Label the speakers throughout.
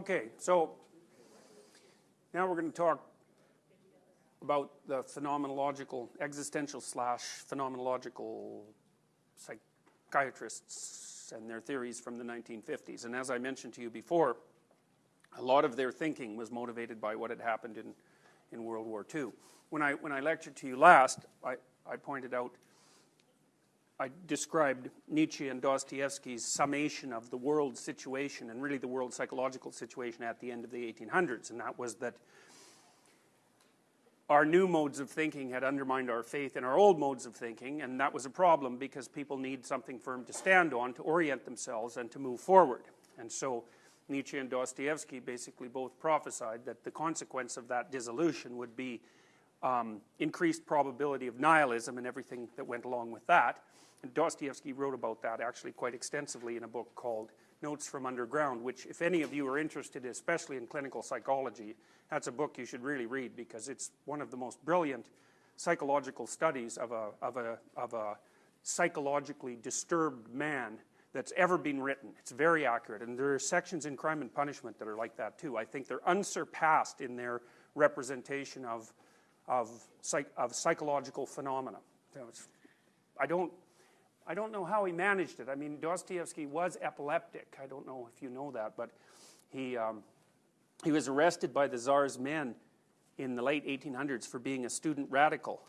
Speaker 1: Okay, so now we're going to talk about the phenomenological, existential slash phenomenological psychiatrists and their theories from the 1950s. And as I mentioned to you before, a lot of their thinking was motivated by what had happened in, in World War II. When I, when I lectured to you last, I, I pointed out, I described Nietzsche and Dostoevsky's summation of the world situation and really the world psychological situation at the end of the 1800s, and that was that our new modes of thinking had undermined our faith in our old modes of thinking, and that was a problem because people need something firm to stand on, to orient themselves, and to move forward. And so Nietzsche and Dostoevsky basically both prophesied that the consequence of that dissolution would be um, increased probability of nihilism and everything that went along with that. And Dostoevsky wrote about that actually quite extensively in a book called Notes from Underground, which if any of you are interested, especially in clinical psychology, that's a book you should really read because it's one of the most brilliant psychological studies of a, of a, of a psychologically disturbed man that's ever been written. It's very accurate. And there are sections in Crime and Punishment that are like that too. I think they're unsurpassed in their representation of, of, psych, of psychological phenomena. I don't I don't know how he managed it. I mean, Dostoevsky was epileptic. I don't know if you know that, but he, um, he was arrested by the Tsar's men in the late 1800s for being a student radical.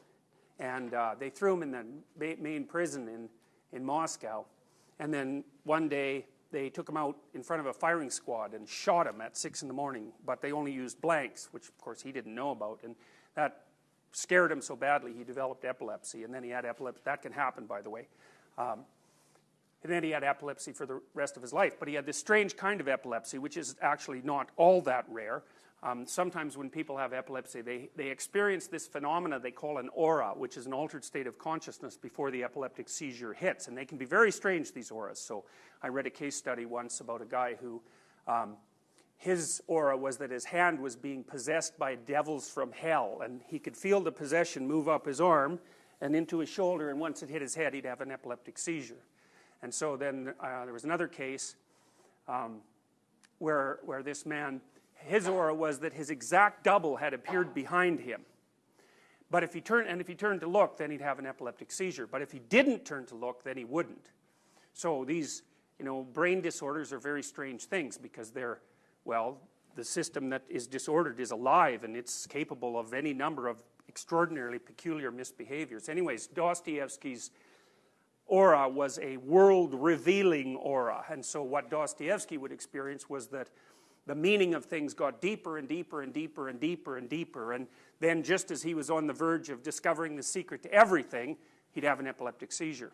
Speaker 1: And uh, they threw him in the main prison in, in Moscow. And then one day they took him out in front of a firing squad and shot him at 6 in the morning. But they only used blanks, which of course he didn't know about. And that scared him so badly he developed epilepsy. And then he had epilepsy. That can happen, by the way. Um, and then he had epilepsy for the rest of his life. But he had this strange kind of epilepsy, which is actually not all that rare. Um, sometimes when people have epilepsy, they, they experience this phenomena they call an aura, which is an altered state of consciousness before the epileptic seizure hits. And they can be very strange, these auras. So I read a case study once about a guy who, um, his aura was that his hand was being possessed by devils from hell. And he could feel the possession move up his arm and into his shoulder, and once it hit his head, he'd have an epileptic seizure. And so then uh, there was another case um, where, where this man, his aura was that his exact double had appeared behind him. But if he turned, and if he turned to look, then he'd have an epileptic seizure. But if he didn't turn to look, then he wouldn't. So these, you know, brain disorders are very strange things because they're, well, the system that is disordered is alive and it's capable of any number of extraordinarily peculiar misbehaviors. Anyways, Dostoevsky's aura was a world-revealing aura. And so what Dostoevsky would experience was that the meaning of things got deeper and deeper and deeper and deeper and deeper. And then just as he was on the verge of discovering the secret to everything, he'd have an epileptic seizure.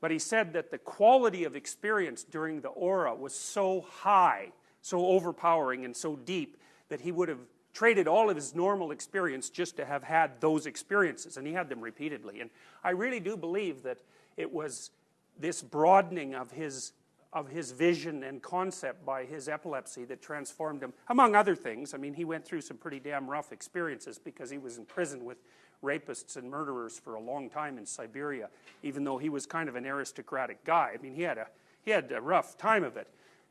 Speaker 1: But he said that the quality of experience during the aura was so high, so overpowering and so deep that he would have traded all of his normal experience just to have had those experiences, and he had them repeatedly. And I really do believe that it was this broadening of his, of his vision and concept by his epilepsy that transformed him, among other things. I mean, he went through some pretty damn rough experiences because he was in prison with rapists and murderers for a long time in Siberia, even though he was kind of an aristocratic guy. I mean, he had a, he had a rough time of it.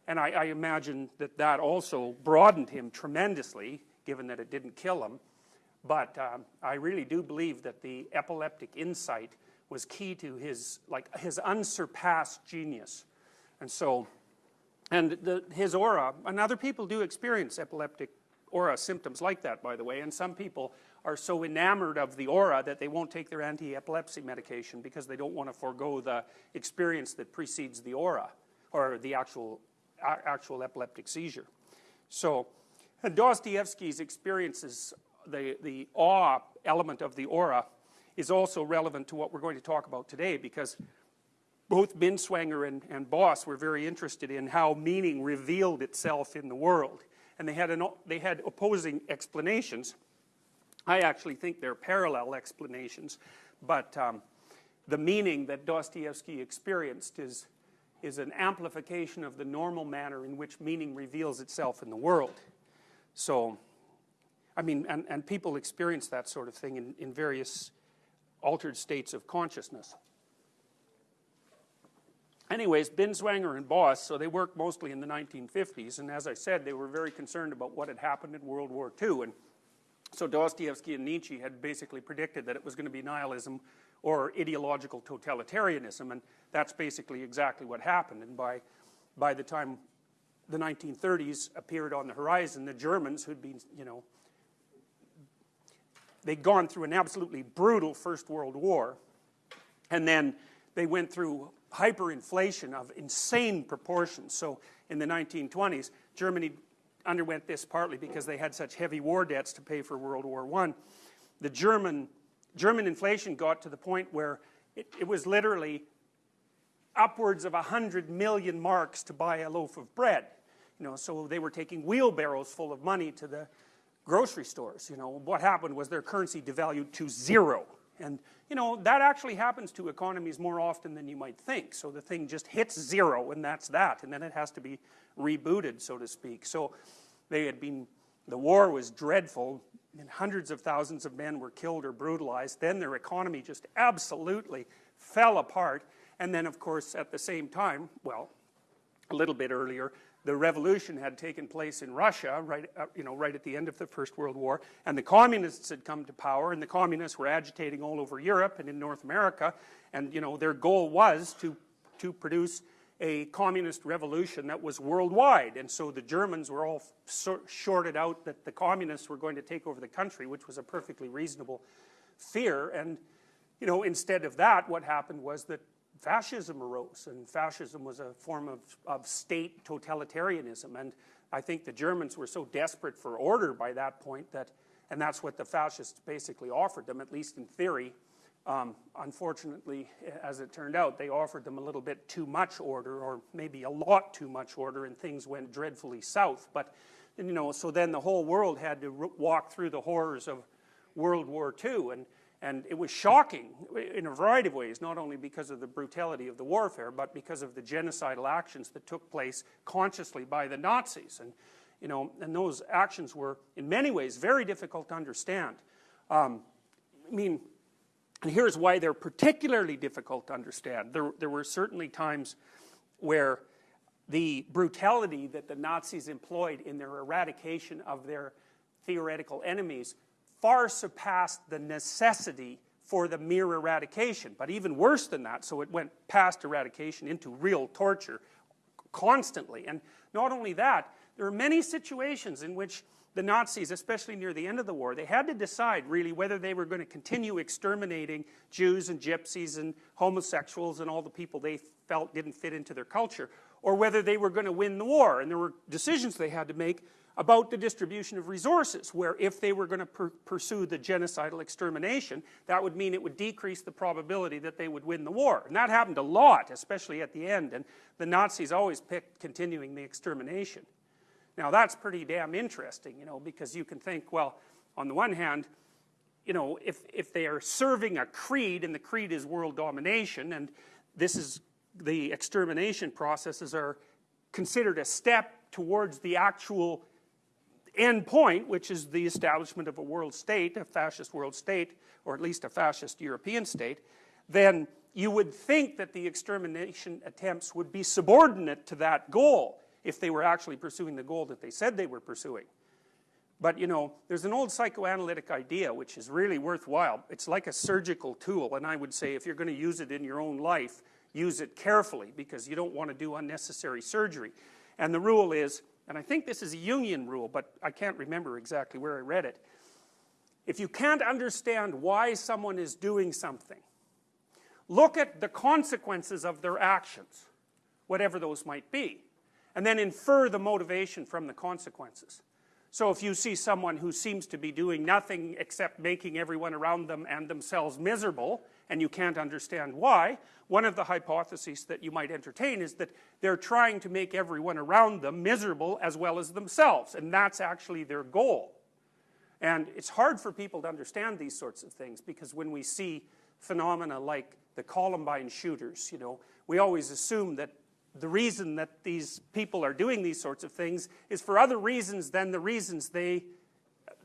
Speaker 1: And I, I imagine that that also broadened him tremendously given that it didn't kill him. But um, I really do believe that the epileptic insight was key to his, like, his unsurpassed genius. And so, and the, his aura, and other people do experience epileptic aura symptoms like that, by the way, and some people are so enamored of the aura that they won't take their anti-epilepsy medication because they don't want to forego the experience that precedes the aura, or the actual, actual epileptic seizure. So, Dostoevsky's experiences, the, the awe element of the aura, is also relevant to what we're going to talk about today because both Binswanger and, and Boss were very interested in how meaning revealed itself in the world. And they had, an, they had opposing explanations. I actually think they're parallel explanations, but um, the meaning that Dostoevsky experienced is, is an amplification of the normal manner in which meaning reveals itself in the world. So, I mean, and, and people experience that sort of thing in, in various altered states of consciousness. anyways, Binswanger and Boss, so they worked mostly in the 1950s, and as I said, they were very concerned about what had happened in World War II, and so Dostoevsky and Nietzsche had basically predicted that it was going to be nihilism or ideological totalitarianism, and that's basically exactly what happened, and by, by the time the 1930s appeared on the horizon, the Germans who'd been, you know, they'd gone through an absolutely brutal First World War, and then they went through hyperinflation of insane proportions. So in the 1920s, Germany underwent this partly because they had such heavy war debts to pay for World War I. The German, German inflation got to the point where it, it was literally upwards of 100 million marks to buy a loaf of bread. You know, so they were taking wheelbarrows full of money to the grocery stores. You know, what happened was their currency devalued to zero. And, you know, that actually happens to economies more often than you might think. So the thing just hits zero and that's that. And then it has to be rebooted, so to speak. So they had been, the war was dreadful. And hundreds of thousands of men were killed or brutalized. Then their economy just absolutely fell apart. And then, of course, at the same time, well, a little bit earlier, the revolution had taken place in Russia, right, uh, you know, right at the end of the First World War, and the communists had come to power, and the communists were agitating all over Europe and in North America, and you know, their goal was to, to produce a communist revolution that was worldwide, and so the Germans were all shorted out that the communists were going to take over the country, which was a perfectly reasonable fear, and you know, instead of that, what happened was that fascism arose, and fascism was a form of, of state totalitarianism, and I think the Germans were so desperate for order by that point that, and that's what the fascists basically offered them, at least in theory. Um, unfortunately, as it turned out, they offered them a little bit too much order, or maybe a lot too much order, and things went dreadfully south. But, you know, so then the whole world had to walk through the horrors of World War II, and and it was shocking in a variety of ways, not only because of the brutality of the warfare, but because of the genocidal actions that took place consciously by the Nazis. And, you know, and those actions were, in many ways, very difficult to understand. Um, I mean, and here's why they're particularly difficult to understand. There, there were certainly times where the brutality that the Nazis employed in their eradication of their theoretical enemies far surpassed the necessity for the mere eradication. But even worse than that, so it went past eradication into real torture constantly. And not only that, there are many situations in which the Nazis, especially near the end of the war, they had to decide really whether they were going to continue exterminating Jews and gypsies and homosexuals and all the people they felt didn't fit into their culture, or whether they were going to win the war. And there were decisions they had to make about the distribution of resources, where if they were going to per pursue the genocidal extermination, that would mean it would decrease the probability that they would win the war. And that happened a lot, especially at the end, and the Nazis always picked continuing the extermination. Now that's pretty damn interesting, you know, because you can think, well, on the one hand, you know, if, if they are serving a creed, and the creed is world domination, and this is, the extermination processes are considered a step towards the actual end point, which is the establishment of a world state, a fascist world state, or at least a fascist European state, then you would think that the extermination attempts would be subordinate to that goal if they were actually pursuing the goal that they said they were pursuing. But you know, there's an old psychoanalytic idea which is really worthwhile. It's like a surgical tool, and I would say if you're going to use it in your own life, use it carefully because you don't want to do unnecessary surgery. And the rule is and I think this is a Jungian rule, but I can't remember exactly where I read it. If you can't understand why someone is doing something, look at the consequences of their actions, whatever those might be, and then infer the motivation from the consequences. So if you see someone who seems to be doing nothing except making everyone around them and themselves miserable, and you can't understand why, one of the hypotheses that you might entertain is that they're trying to make everyone around them miserable as well as themselves, and that's actually their goal. And it's hard for people to understand these sorts of things because when we see phenomena like the Columbine shooters, you know, we always assume that the reason that these people are doing these sorts of things is for other reasons than the reasons they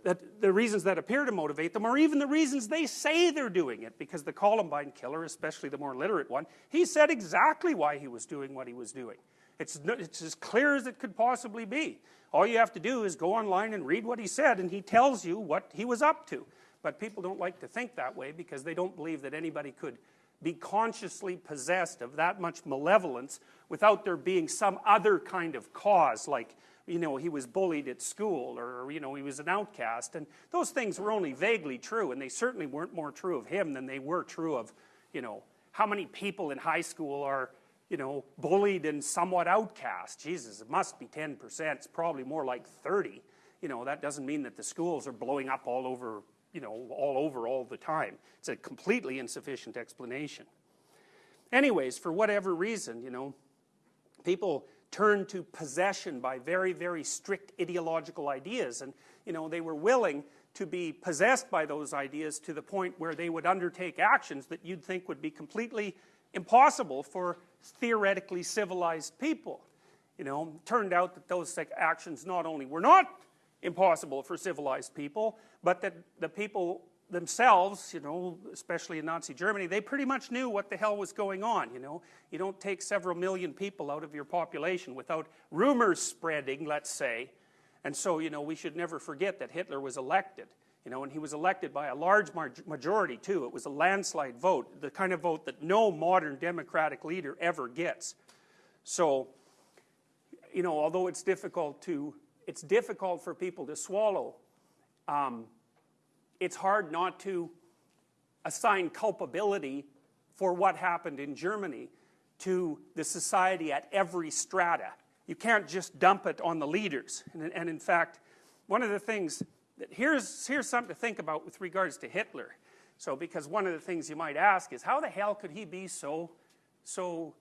Speaker 1: that the reasons that appear to motivate them are even the reasons they say they're doing it because the Columbine killer, especially the more literate one, he said exactly why he was doing what he was doing. It's, it's as clear as it could possibly be. All you have to do is go online and read what he said and he tells you what he was up to. But people don't like to think that way because they don't believe that anybody could be consciously possessed of that much malevolence without there being some other kind of cause like you know, he was bullied at school or, you know, he was an outcast. And those things were only vaguely true, and they certainly weren't more true of him than they were true of, you know, how many people in high school are, you know, bullied and somewhat outcast. Jesus, it must be 10%. It's probably more like 30. You know, that doesn't mean that the schools are blowing up all over, you know, all over all the time. It's a completely insufficient explanation. Anyways, for whatever reason, you know, people turned to possession by very, very strict ideological ideas. And, you know, they were willing to be possessed by those ideas to the point where they would undertake actions that you'd think would be completely impossible for theoretically civilized people. You know, turned out that those actions not only were not impossible for civilized people, but that the people themselves, you know, especially in Nazi Germany, they pretty much knew what the hell was going on, you know. You don't take several million people out of your population without rumors spreading, let's say. And so, you know, we should never forget that Hitler was elected, you know, and he was elected by a large majority, too. It was a landslide vote, the kind of vote that no modern democratic leader ever gets. So, you know, although it's difficult to, it's difficult for people to swallow, um, it's hard not to assign culpability for what happened in Germany to the society at every strata. You can't just dump it on the leaders. And, and in fact, one of the things, that here's, here's something to think about with regards to Hitler. So, because one of the things you might ask is, how the hell could he be so, so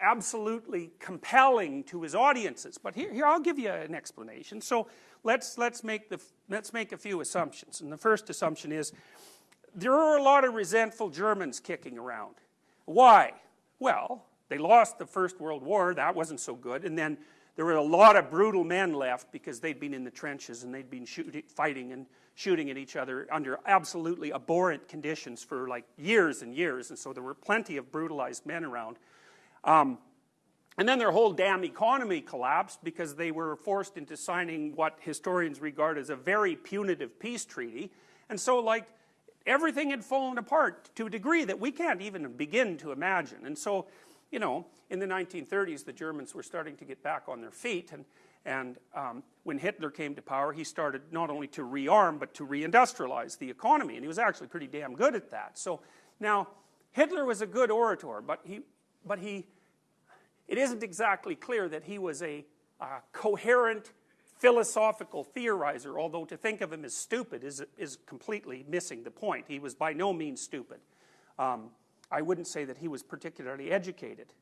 Speaker 1: absolutely compelling to his audiences? But here, here I'll give you an explanation. So, let's, let's, make the, let's make a few assumptions. And the first assumption is there are a lot of resentful Germans kicking around. Why? Well, they lost the First World War, that wasn't so good, and then there were a lot of brutal men left because they'd been in the trenches and they'd been shooting, fighting and shooting at each other under absolutely abhorrent conditions for like years and years, and so there were plenty of brutalized men around. Um, and then their whole damn economy collapsed because they were forced into signing what historians regard as a very punitive peace treaty. And so, like, everything had fallen apart to a degree that we can't even begin to imagine. And so, you know, in the 1930s, the Germans were starting to get back on their feet. And, and um, when Hitler came to power, he started not only to rearm, but to reindustrialize the economy. And he was actually pretty damn good at that. So now, Hitler was a good orator, but he, but he it isn't exactly clear that he was a coherent philosophical theorizer, although to think of him as stupid is, is completely missing the point. He was by no means stupid. Um, I wouldn't say that he was particularly educated,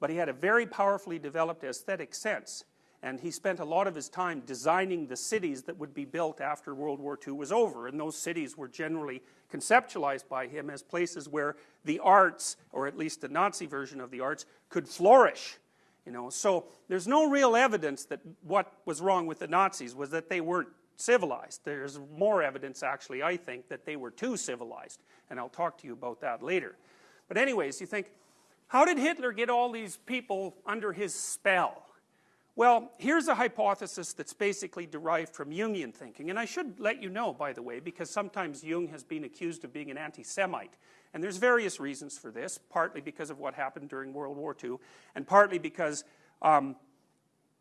Speaker 1: but he had a very powerfully developed aesthetic sense, and he spent a lot of his time designing the cities that would be built after World War II was over, and those cities were generally conceptualized by him as places where the arts, or at least the Nazi version of the arts, could flourish. You know, so there's no real evidence that what was wrong with the Nazis was that they weren't civilized. There's more evidence, actually, I think, that they were too civilized, and I'll talk to you about that later. But anyways, you think, how did Hitler get all these people under his spell? Well, here's a hypothesis that's basically derived from Jungian thinking, and I should let you know, by the way, because sometimes Jung has been accused of being an anti-Semite, and there's various reasons for this, partly because of what happened during World War II, and partly because um,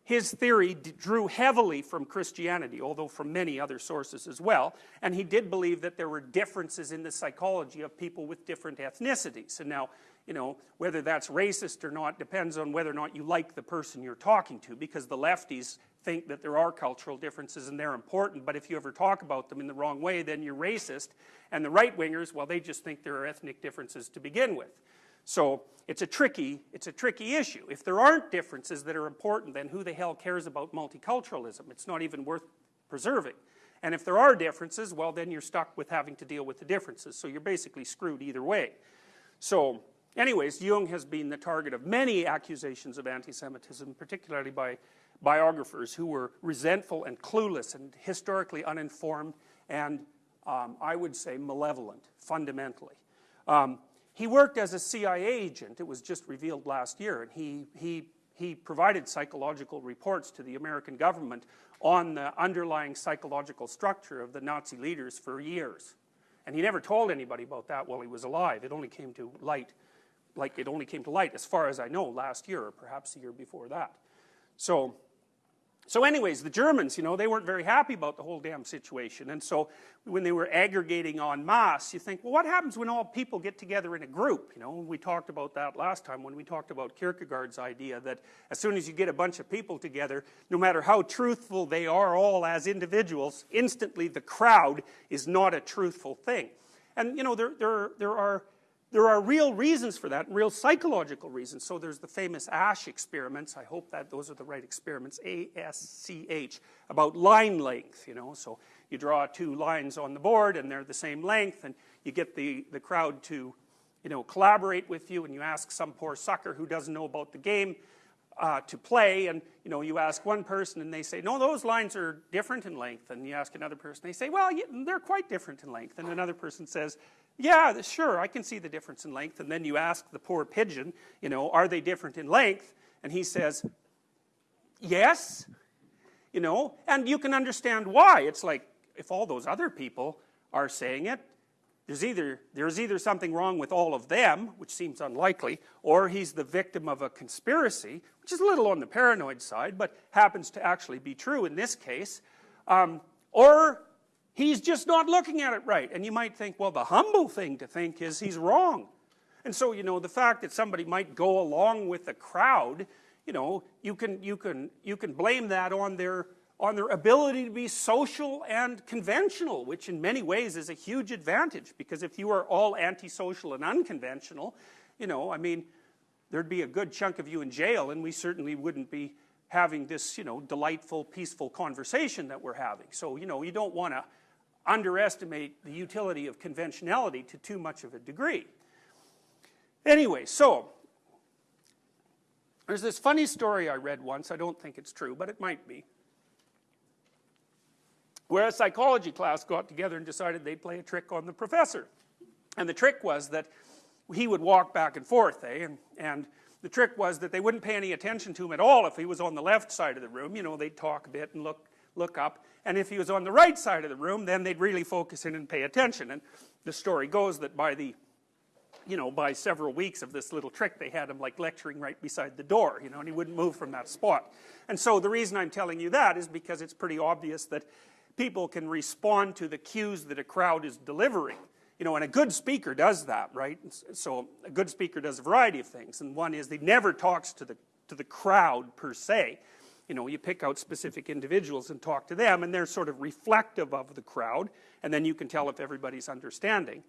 Speaker 1: his theory drew heavily from Christianity, although from many other sources as well, and he did believe that there were differences in the psychology of people with different ethnicities. And now, you know, whether that's racist or not depends on whether or not you like the person you're talking to, because the lefties think that there are cultural differences and they're important, but if you ever talk about them in the wrong way, then you're racist. And the right-wingers, well, they just think there are ethnic differences to begin with. So it's a tricky, it's a tricky issue. If there aren't differences that are important, then who the hell cares about multiculturalism? It's not even worth preserving. And if there are differences, well, then you're stuck with having to deal with the differences. So you're basically screwed either way. So Anyways, Jung has been the target of many accusations of anti-Semitism, particularly by, biographers who were resentful and clueless and historically uninformed and um, I would say malevolent, fundamentally. Um, he worked as a CIA agent, it was just revealed last year, and he, he, he provided psychological reports to the American government on the underlying psychological structure of the Nazi leaders for years. And he never told anybody about that while he was alive. It only came to light, like it only came to light, as far as I know, last year, or perhaps the year before that. So, so anyways, the Germans, you know, they weren't very happy about the whole damn situation. And so when they were aggregating en masse, you think, well, what happens when all people get together in a group? You know, we talked about that last time when we talked about Kierkegaard's idea that as soon as you get a bunch of people together, no matter how truthful they are all as individuals, instantly the crowd is not a truthful thing. And, you know, there, there, there are there are real reasons for that, real psychological reasons. So there's the famous Asch experiments. I hope that those are the right experiments, A-S-C-H, about line length, you know. So you draw two lines on the board and they're the same length and you get the, the crowd to, you know, collaborate with you and you ask some poor sucker who doesn't know about the game uh, to play and, you know, you ask one person and they say, no, those lines are different in length. And you ask another person, they say, well, yeah, they're quite different in length. And another person says, yeah, sure, I can see the difference in length. And then you ask the poor pigeon, you know, are they different in length? And he says, yes, you know, and you can understand why. It's like, if all those other people are saying it, there's either, there's either something wrong with all of them, which seems unlikely, or he's the victim of a conspiracy, which is a little on the paranoid side, but happens to actually be true in this case, um, or He's just not looking at it right. And you might think, well, the humble thing to think is he's wrong. And so, you know, the fact that somebody might go along with the crowd, you know, you can, you can, you can blame that on their, on their ability to be social and conventional, which in many ways is a huge advantage. Because if you are all antisocial and unconventional, you know, I mean, there'd be a good chunk of you in jail and we certainly wouldn't be having this, you know, delightful, peaceful conversation that we're having. So, you know, you don't want to underestimate the utility of conventionality to too much of a degree. Anyway, so there's this funny story I read once, I don't think it's true, but it might be, where a psychology class got together and decided they'd play a trick on the professor. And the trick was that he would walk back and forth, eh, and, and the trick was that they wouldn't pay any attention to him at all if he was on the left side of the room, you know, they'd talk a bit and look look up. And if he was on the right side of the room, then they'd really focus in and pay attention. And the story goes that by the, you know, by several weeks of this little trick, they had him like lecturing right beside the door, you know, and he wouldn't move from that spot. And so the reason I'm telling you that is because it's pretty obvious that people can respond to the cues that a crowd is delivering. You know, and a good speaker does that, right? So a good speaker does a variety of things, and one is he never talks to the, to the crowd per se, you know, you pick out specific individuals and talk to them, and they're sort of reflective of the crowd, and then you can tell if everybody's understanding.